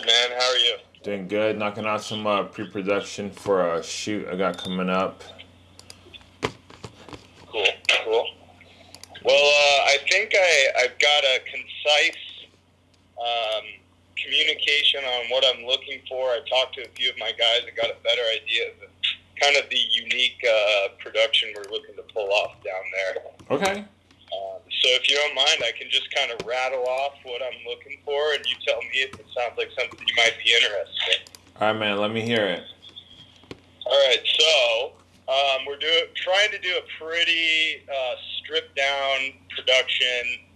Good man. How are you? Doing good. Knocking out some uh, pre-production for a shoot I got coming up. Cool. Cool. Well, uh, I think I I've got a concise um, communication on what I'm looking for. I talked to a few of my guys and got a better idea of kind of the unique uh, production we're looking to pull off down there. Okay. So if you don't mind, I can just kind of rattle off what I'm looking for, and you tell me if it sounds like something you might be interested in. All right, man. Let me hear it. All right, so um, we're doing trying to do a pretty uh, stripped down production.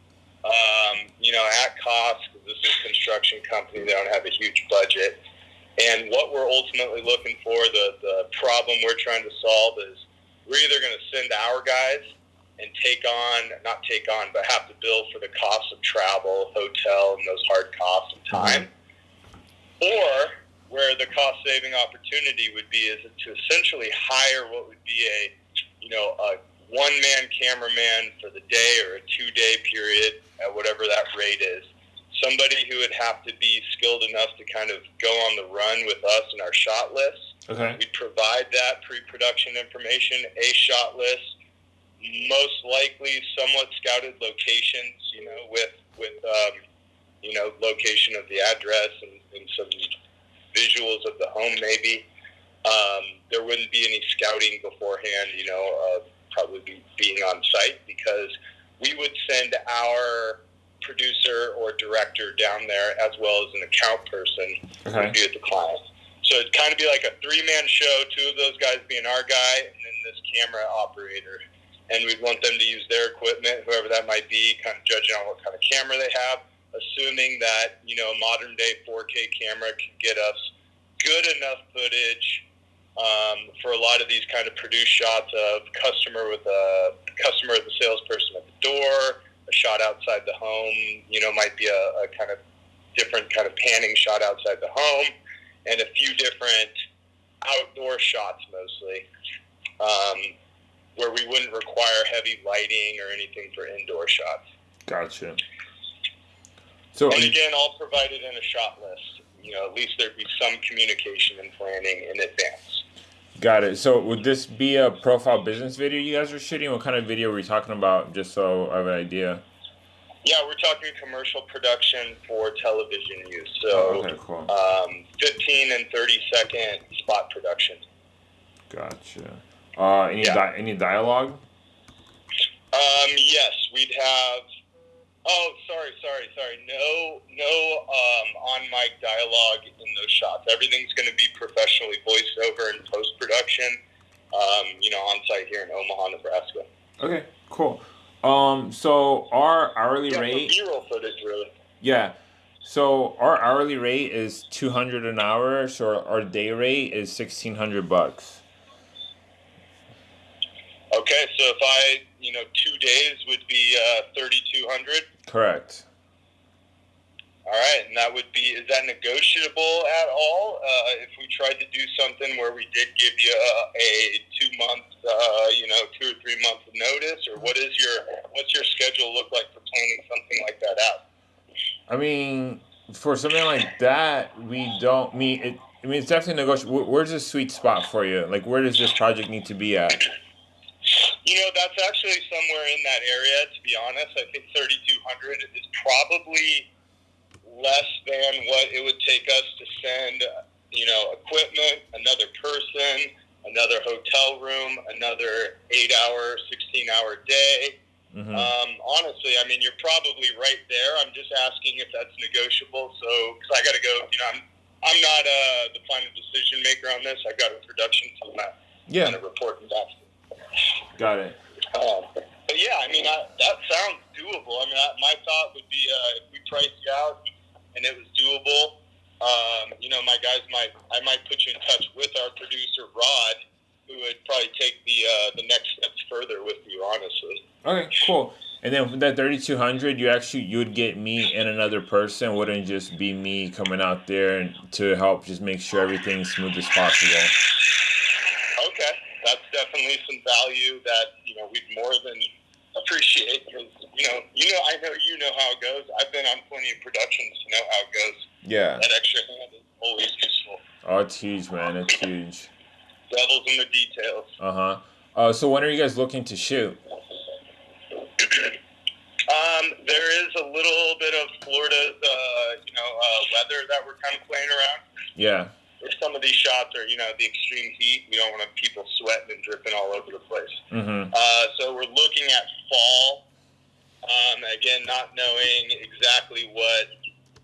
Um, you know, at cost because this is a construction company; they don't have a huge budget. And what we're ultimately looking for, the the problem we're trying to solve is we're either going to send our guys and take on, not take on, but have to bill for the cost of travel, hotel, and those hard costs and mm-hmm. time. Or where the cost saving opportunity would be is to essentially hire what would be a, you know, a one man cameraman for the day or a two day period at whatever that rate is. Somebody who would have to be skilled enough to kind of go on the run with us in our shot list. Okay. We provide that pre-production information, a shot list, most likely somewhat scouted locations, you know, with with um, you know location of the address and, and some visuals of the home, maybe. Um, there wouldn't be any scouting beforehand, you know, of probably be, being on site because we would send our producer or director down there as well as an account person Okay. would be with the client. So it'd kind of be like a three man show, two of those guys being our guy, and then this camera operator. And we'd want them to use their equipment, whoever that might be, kind of judging on what kind of camera they have, assuming that, you know, a modern day 4K camera can get us good enough footage um, for a lot of these kind of produced shots of customer with a customer with a salesperson at the door, a shot outside the home, you know, might be a, a kind of different kind of panning shot outside the home, and a few different outdoor shots mostly, um, where we wouldn't require heavy lighting or anything for indoor shots. Gotcha. So And again, all provided in a shot list. You know, at least there'd be some communication and planning in advance. got it. So would this be a profile business video you guys are shooting? What kind of video were we talking about? Just so I have an idea. Yeah, we're talking commercial production for television use. So Oh, okay, cool. um, 15 and 30 second spot production. Gotcha. Uh, any Yeah. di- any dialogue? Um, yes, we'd have. Oh, sorry, sorry, sorry. No, no um, on mic dialogue in those shots. Everything's going to be professionally voiced over in post production. Um, you know, on site here in Omaha, Nebraska. Okay, cool. Um, so our hourly Yeah, rate, B-roll footage, really. yeah. So our hourly rate is two hundred an hour. So our day rate is sixteen hundred bucks. Okay, so if I, you know, two days would be uh, 3,200. Correct. All right, and that would be, is that negotiable at all? Uh, if we tried to do something where we did give you a, a two month, uh, you know, two or three month notice, or what is your, what's your schedule look like for planning something like that out? I mean, for something like that, we don't mean it. I mean, it's definitely negotiable. Where's the sweet spot for you? Like, where does this project need to be at? You know, that's actually somewhere in that area, to be honest. I think 3,200 is probably less than what it would take us to send, you know, equipment, another person, another hotel room, another eight hour, 16 hour day. hmm Um, honestly, I mean, you're probably right there. I'm just asking if that's negotiable. So, because I got to go, you know, I'm, I'm not uh, the final decision maker on this. I've got a production team that yeah, kind of reporting back to got it. um, but yeah, I mean, I, that sounds doable. I mean, I, my thought would be uh, if we priced you out and it was doable, um, you know, my guys might, I might put you in touch with our producer, Rod, who would probably take the, uh, the next steps further with you, honestly. Okay, cool. And then for that thirty two hundred, you actually you would get me and another person. It wouldn't just be me coming out there to help just make sure everything's smooth as possible. That's definitely some value that, you know, we'd more than appreciate because, you know, you know, I know you know how it goes. I've been on plenty of productions to know how it goes. Yeah. That extra hand is always Oh, it's huge, man. It's huge. Devil's in the details. Uh-huh. Uh So when are you guys looking to shoot? Um, there is a little bit of Florida, uh, you know, uh, weather that we're kind of playing around. Yeah. If some of these shots are, you know, the extreme heat, we don't want people sweating and dripping all over the place. Mm-hmm. Uh, so we're looking at fall. Um, again, not knowing exactly what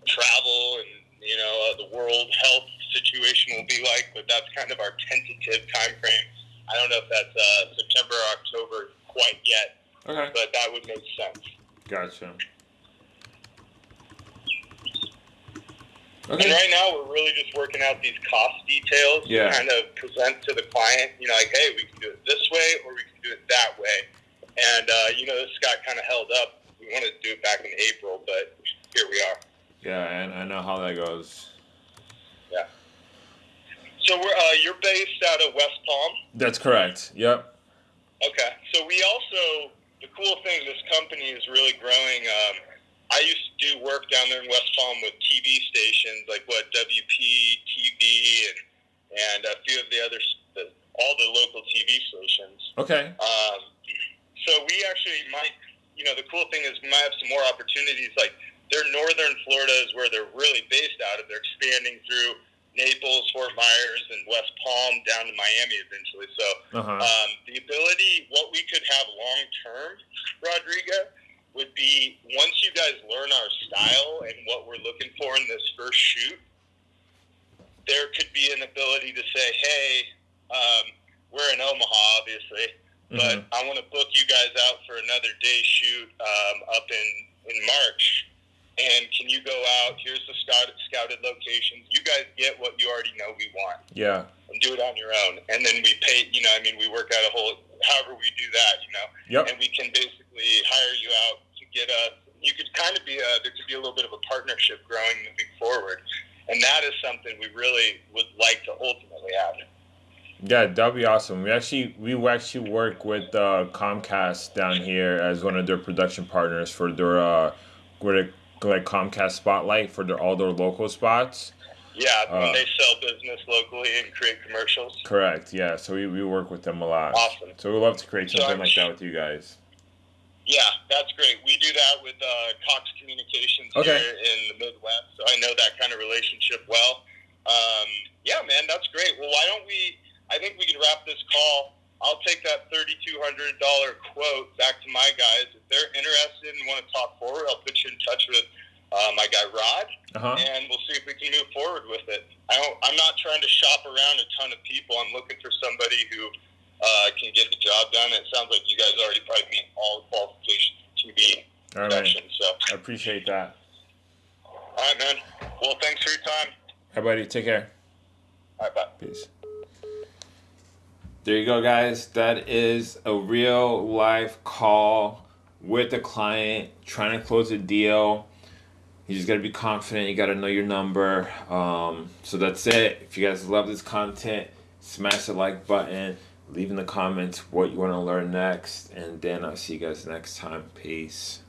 travel and you know uh, the world health situation will be like, but that's kind of our tentative time frame. I don't know if that's uh, September or October quite yet, Okay. but that would make sense. Gotcha. And right now, we're really just working out these cost details Yeah. to kind of present to the client. You know, like, hey, we can do it this way or we can do it that way. And uh, you know, this got kind of held up. We wanted to do it back in April, but here we are. Yeah, and I know how that goes. Yeah. So we're uh, you're based out of West Palm. That's correct. Yep. Okay. So we also the cool thing this company is really growing. Um, I used to do work down there in West Palm with TV stations like what WP TV and and a few of the other the, all the local TV stations. Okay. Um, so we actually might, you know, the cool thing is we might have some more opportunities. Like their northern Florida is where they're really based out of. They're expanding through Naples, Fort Myers, and West Palm down to Miami eventually. So Uh-huh. um, the ability, what we could have long term, Rodrigo, would be once you guys learn our style and what we're looking for in this first shoot, there could be an ability to say, hey, um, we're in Omaha, obviously, but Mhm. I want to book you guys out for another day shoot um, up in, in March. And can you go out? Here's the scouted, scouted locations. You guys get what you already know we want Yeah. and do it on your own. And then we pay, you know, I mean, we work out a whole, however we do that, you know, Yep. and we can basically hire you out to get a, you could kind of be a, there could be a little bit of a partnership growing moving forward. And that is something we really would like to ultimately have. Yeah, that'd be awesome. We actually we actually work with uh, Comcast down here as one of their production partners for their uh, like Comcast Spotlight for their all their local spots. Yeah, Uh, they sell business locally and create commercials. Correct. Yeah. So we, we work with them a lot. Awesome. So we'd love to create something I'm like that with you guys. Yeah, that's great. We do that with uh, Cox Communications Okay. here in the Midwest, so I know that kind of relationship well. Um, yeah, man, that's great. Well, why don't we? I think we can wrap this call. I'll take that thirty-two hundred dollar quote back to my guys. If they're interested and want to talk forward, I'll put you in touch with uh, my guy Rod, Uh huh. and we'll see if we can move forward with it. I don't, I'm not trying to shop around a ton of people. I'm looking for somebody who uh, can get the job done. It sounds like you guys already probably meet all the qualifications for TV All right, production. So, I appreciate that. all right, man. Well, thanks for your time. Hi, buddy. Take care. All right, bye. Peace. There you go, guys. That is a real life call with the client trying to close a deal. You just got to be confident. You got to know your number. Um, so that's it. If you guys love this content, smash the like button. Leave in the comments what you want to learn next. And then I'll see you guys next time. Peace.